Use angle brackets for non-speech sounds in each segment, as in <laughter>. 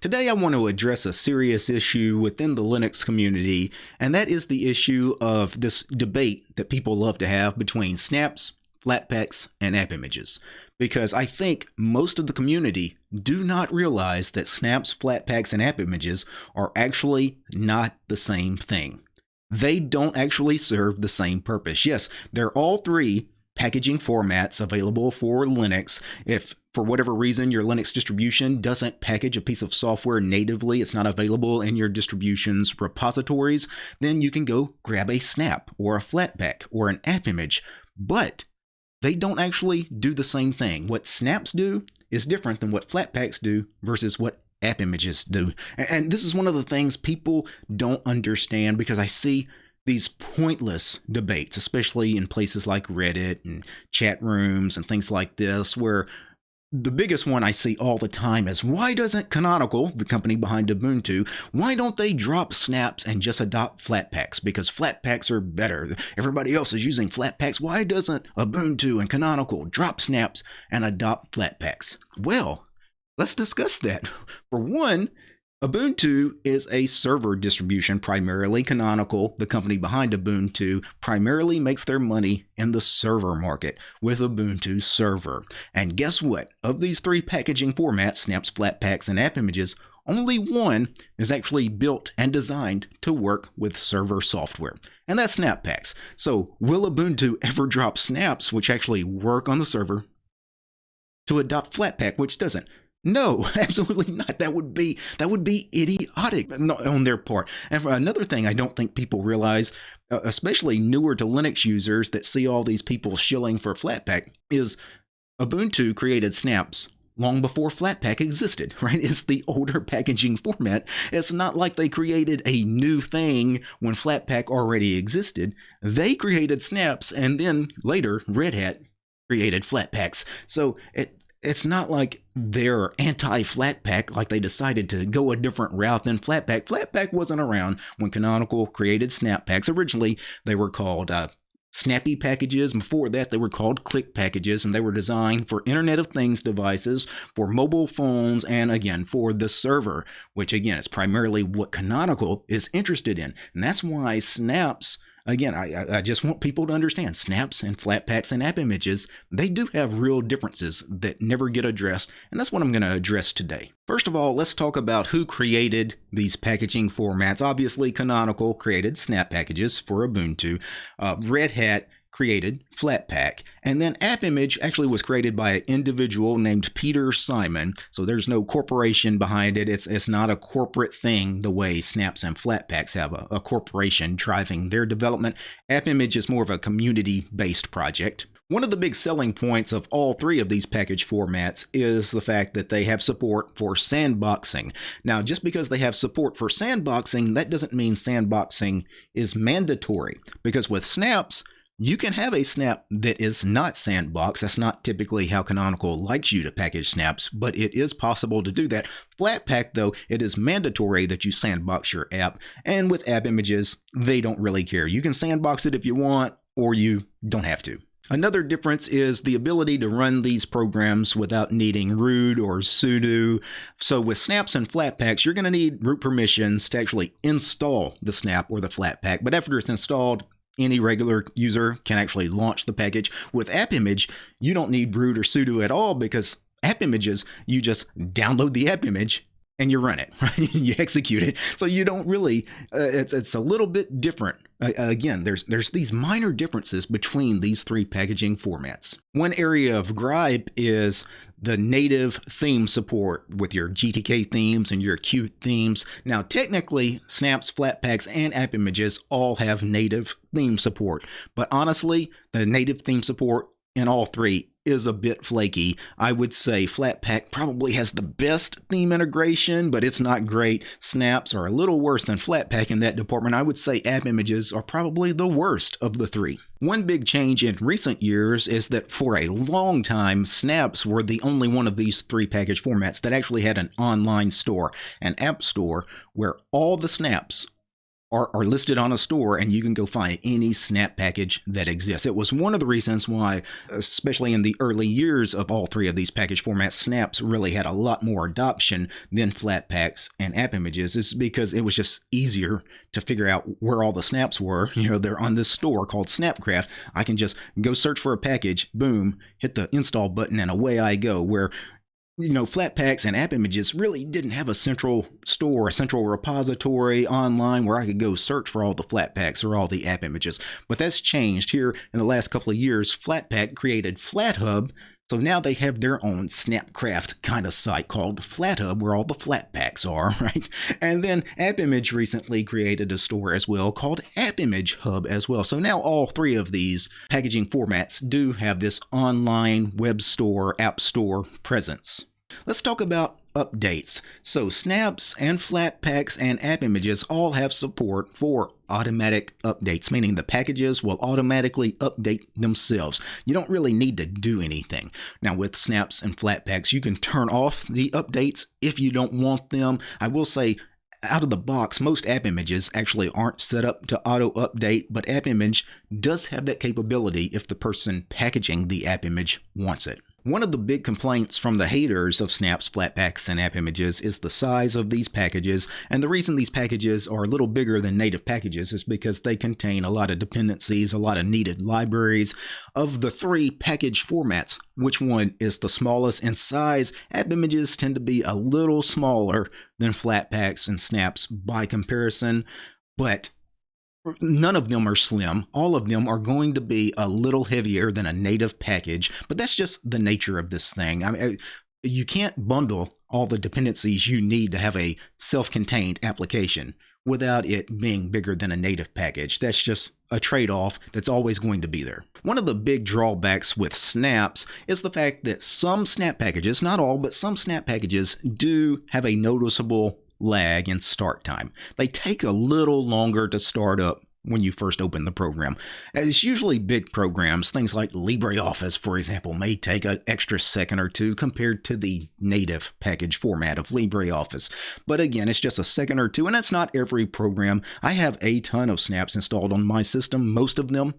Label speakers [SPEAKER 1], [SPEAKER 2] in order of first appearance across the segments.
[SPEAKER 1] Today I want to address a serious issue within the Linux community, and that is the issue of this debate that people love to have between snaps, flatpaks, and app images. Because I think most of the community do not realize that snaps, flatpaks, and app images are actually not the same thing. They don't actually serve the same purpose. Yes, they're all three packaging formats available for Linux. If for whatever reason your Linux distribution doesn't package a piece of software natively, it's not available in your distribution's repositories, then you can go grab a snap or a flatpak or an app image. But they don't actually do the same thing. What snaps do is different than what flatpaks do versus what app images do. And this is one of the things people don't understand because I see these pointless debates, especially in places like Reddit and chat rooms and things like this, where the biggest one I see all the time is why doesn't Canonical, the company behind Ubuntu, why don't they drop snaps and just adopt flatpaks? Because flatpaks are better. Everybody else is using flatpaks. Why doesn't Ubuntu and Canonical drop snaps and adopt flatpaks? Well, let's discuss that. For one, Ubuntu is a server distribution primarily. Canonical, the company behind Ubuntu, primarily makes their money in the server market with Ubuntu Server. And guess what? Of these three packaging formats, Snaps, Flatpaks, and App Images, only one is actually built and designed to work with server software, and that's Snappaks. So, will Ubuntu ever drop snaps which actually work on the server to adopt Flatpak, which doesn't? No, <laughs> absolutely not. That would be that would be idiotic on their part. And another thing, I don't think people realize, uh, especially newer to Linux users that see all these people shilling for Flatpak, is Ubuntu created snaps long before Flatpak existed, <laughs> right? It's the older packaging format. It's not like they created a new thing when Flatpak already existed. They created snaps and then later Red Hat created Flatpaks. So it it's not like they're anti Flatpak, like they decided to go a different route than Flatpak. Flatpak wasn't around when Canonical created Snappaks. Originally, they were called uh, Snappy packages. Before that, they were called Click packages, and they were designed for Internet of Things devices, for mobile phones, and again, for the server, which again is primarily what Canonical is interested in. And that's why Snaps again, I, I just want people to understand snaps and flatpaks and app images, they do have real differences that never get addressed, and that's what I'm going to address today. First of all, let's talk about who created these packaging formats. Obviously, Canonical created snap packages for Ubuntu. Uh, Red Hat created Flatpak. And then AppImage actually was created by an individual named Peter Simon. So there's no corporation behind it. It's it's not a corporate thing the way Snaps and Flatpaks have a, a corporation driving their development. AppImage is more of a community-based project. One of the big selling points of all three of these package formats is the fact that they have support for sandboxing. Now, just because they have support for sandboxing, that doesn't mean sandboxing is mandatory, because with snaps, you can have a snap that is not sandbox. That's not typically how Canonical likes you to package snaps, but it is possible to do that. Flatpak, though, it is mandatory that you sandbox your app. And with app images, they don't really care. You can sandbox it if you want, or you don't have to. Another difference is the ability to run these programs without needing root or sudo. So with snaps and flatpaks, you're going to need root permissions to actually install the snap or the flatpak. But after it's installed, any regular user can actually launch the package. With App Image, you don't need root or sudo at all because app images, you just download the app image and you run it, <laughs> right? you execute it. So you don't really. Uh, it's it's a little bit different. Again, there's there's these minor differences between these three packaging formats. One area of gripe is the native theme support with your GTK themes and your Qt themes. Now, technically, Snaps, Flatpaks, and App Images all have native theme support, but honestly, the native theme support in all three is a bit flaky. I would say Flatpak probably has the best theme integration, but it's not great. Snaps are a little worse than Flatpak in that department. I would say app images are probably the worst of the three. One big change in recent years is that for a long time, Snaps were the only one of these three package formats that actually had an online store, an app store, where all the snaps are, are listed on a store and you can go find any snap package that exists. It was one of the reasons why, especially in the early years of all three of these package formats, snaps really had a lot more adoption than Flatpaks and app images, is because it was just easier to figure out where all the snaps were. You know, they're on this store called Snapcraft. I can just go search for a package, boom, hit the install button, and away I go. Where you know, Flatpaks and app images really didn't have a central store, a central repository online where I could go search for all the Flatpaks or all the app images. But that's changed here in the last couple of years. Flatpak created FlatHub, so now they have their own Snapcraft kind of site called FlatHub where all the Flatpaks are, <laughs> right? And then AppImage recently created a store as well called AppImage Hub as well. So now all three of these packaging formats do have this online web store, app store presence. Let's talk about updates. So snaps and Flatpaks and app images all have support for automatic updates, meaning the packages will automatically update themselves. You don't really need to do anything. Now with snaps and Flatpaks, you can turn off the updates if you don't want them. I will say out of the box, most app images actually aren't set up to auto update, but app image does have that capability if the person packaging the app image wants it. One of the big complaints from the haters of Snaps, Flatpaks, and app images is the size of these packages, and the reason these packages are a little bigger than native packages is because they contain a lot of dependencies, a lot of needed libraries. Of the three package formats, which one is the smallest in size? App images tend to be a little smaller than Flatpaks and Snaps by comparison, but none of them are slim. All of them are going to be a little heavier than a native package, but that's just the nature of this thing. I mean, you can't bundle all the dependencies you need to have a self-contained application without it being bigger than a native package. That's just a trade off that's always going to be there. One of the big drawbacks with snaps is the fact that some snap packages, not all, but some snap packages do have a noticeable lag in start time. They take a little longer to start up when you first open the program. It's usually big programs, things like LibreOffice, for example, may take an extra second or two compared to the native package format of LibreOffice. But again, it's just a second or two, and it's not every program. I have a ton of snaps installed on my system, most of them.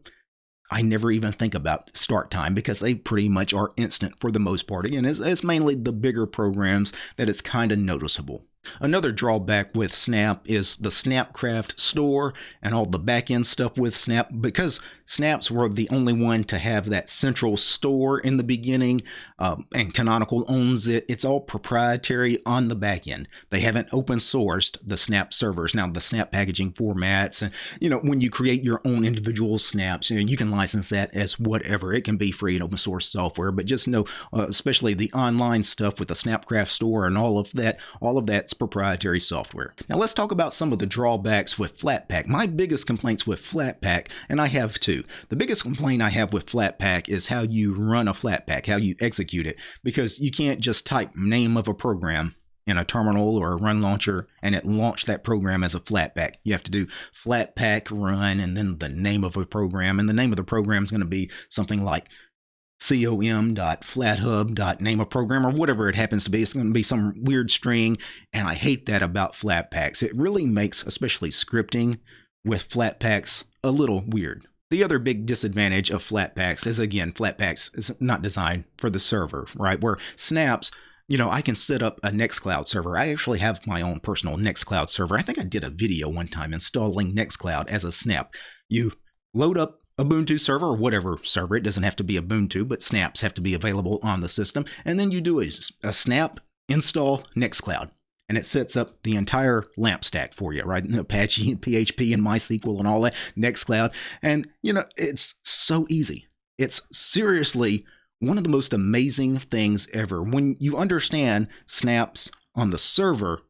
[SPEAKER 1] I never even think about start time because they pretty much are instant for the most part. Again, it's, it's mainly the bigger programs that it's kind of noticeable. Another drawback with Snap is the Snapcraft store and all the backend stuff with Snap. Because Snaps were the only one to have that central store in the beginning, um, and Canonical owns it, it's all proprietary on the backend. They haven't open sourced the Snap servers. Now, the Snap packaging formats, and you know, when you create your own individual snaps, you know, you can license that as whatever. It can be free and open source software, but just know, uh, especially the online stuff with the Snapcraft store and all of that, all of that proprietary software. Now let's talk about some of the drawbacks with Flatpak. My biggest complaints with Flatpak, and I have two. The biggest complaint I have with Flatpak is how you run a Flatpak, how you execute it, because you can't just type name of a program in a terminal or a run launcher and it launched that program as a flatpak. You have to do flatpak run and then the name of a program. And the name of the program is going to be something like com.flathub.name a program or whatever it happens to be. It's going to be some weird string. And I hate that about Flatpaks. It really makes, especially scripting with Flatpaks, a little weird. The other big disadvantage of Flatpaks is again, Flatpaks is not designed for the server, right? Where snaps, you know, I can set up a Nextcloud server. I actually have my own personal Nextcloud server. I think I did a video one time installing Nextcloud as a snap. You load up Ubuntu server or whatever server. It doesn't have to be a Ubuntu, but snaps have to be available on the system. And then you do a, a snap install Nextcloud. And it sets up the entire LAMP stack for you, right? <laughs> Apache and PHP and MySQL and all that, Nextcloud. And, you know, it's so easy. It's seriously one of the most amazing things ever. When you understand snaps on the server,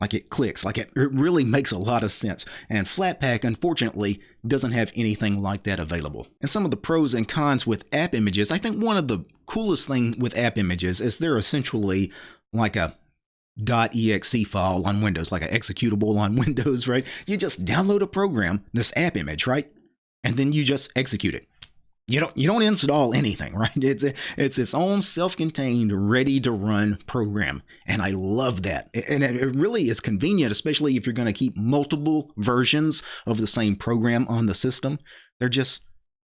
[SPEAKER 1] like it clicks, like it, it really makes a lot of sense. And Flatpak, unfortunately, doesn't have anything like that available. And some of the pros and cons with app images, I think one of the coolest thing with app images is they're essentially like a .exe file on Windows, like an executable on <laughs> Windows, right? You just download a program, this app image, right? And then you just execute it. You don't you don't install anything, <laughs> right? It's it's its own self-contained, ready to run program, and I love that. And it really is convenient, especially if you're going to keep multiple versions of the same program on the system. They're just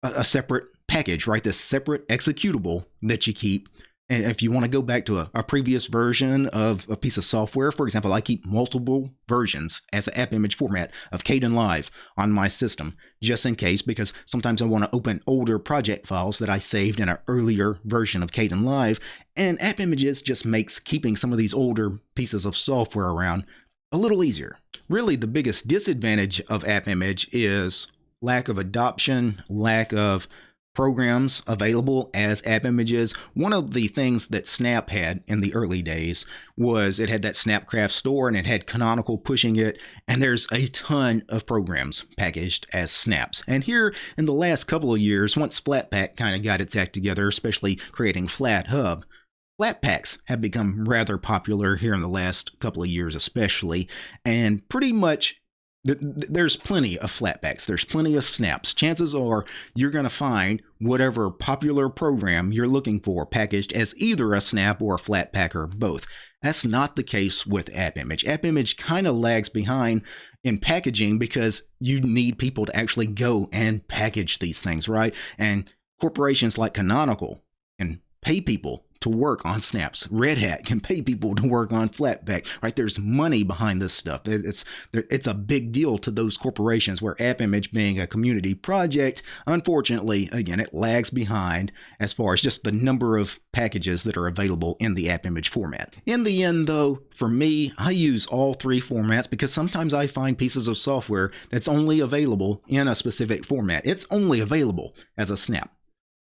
[SPEAKER 1] a, a separate package, right? This separate executable that you keep if you want to go back to a, a, previous version of a piece of software, for example, I keep multiple versions as an app image format of Kdenlive on my system, just in case, because sometimes I want to open older project files that I saved in an earlier version of Kdenlive. and app images just makes keeping some of these older pieces of software around a little easier. Really, the biggest disadvantage of app image is lack of adoption, lack of programs available as app images. One of the things that Snap had in the early days was it had that Snapcraft store and it had Canonical pushing it. And there's a ton of programs packaged as snaps. And here in the last couple of years, once Flatpak kind of got its act together, especially creating FlatHub, Flatpaks have become rather popular here in the last couple of years, especially, and pretty much there's plenty of flatpaks. There's plenty of snaps. Chances are you're going to find whatever popular program you're looking for packaged as either a snap or a flatpak or both. That's not the case with AppImage. AppImage kind of lags behind in packaging because you need people to actually go and package these things, right? And corporations like Canonical and pay people to work on snaps. Red Hat can pay people to work on Flatpak, right? There's money behind this stuff. It's it's a big deal to those corporations where AppImage being a community project, unfortunately, again, it lags behind as far as just the number of packages that are available in the AppImage format. In the end, though, for me, I use all three formats because sometimes I find pieces of software that's only available in a specific format. It's only available as a snap,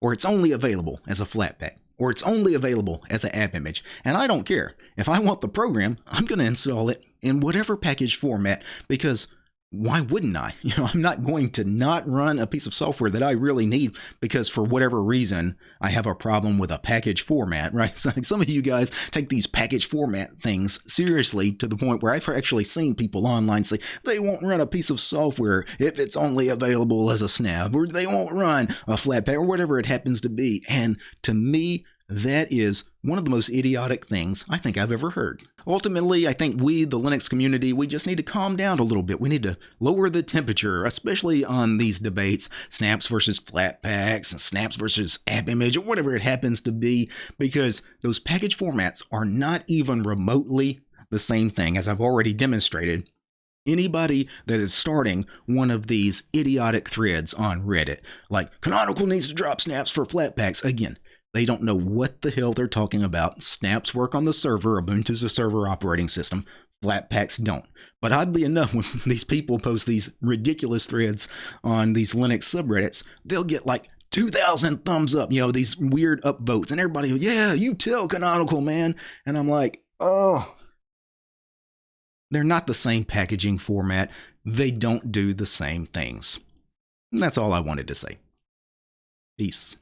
[SPEAKER 1] or it's only available as a Flatpak or it's only available as an app image. And I don't care. If I want the program, I'm going to install it in whatever package format because why wouldn't I? <laughs> You know, I'm not going to not run a piece of software that I really need because for whatever reason I have a problem with a package format, <laughs> right? So some of you guys take these package format things seriously to the point where I've actually seen people online say they won't run a piece of software if it's only available as a snap, or they won't run a flatpak or whatever it happens to be. And to me, that is one of the most idiotic things I think I've ever heard. Ultimately, I think we, the Linux community, we just need to calm down a little bit. We need to lower the temperature, especially on these debates snaps versus flatpaks, and snaps versus app image, or whatever it happens to be, because those package formats are not even remotely the same thing, as I've already demonstrated anybody that is starting one of these idiotic threads on Reddit, like Canonical needs to drop snaps for flatpaks. Again, they don't know what the hell they're talking about. Snaps work on the server, Ubuntu's a server operating system. Flatpaks don't. But oddly enough, <laughs> when these people post these ridiculous threads on these Linux subreddits, they'll get like 2,000 thumbs up, you know, these weird upvotes. And everybody, yeah, you tell Canonical, man. And I'm like, oh, they're not the same packaging format. They don't do the same things. And that's all I wanted to say. Peace.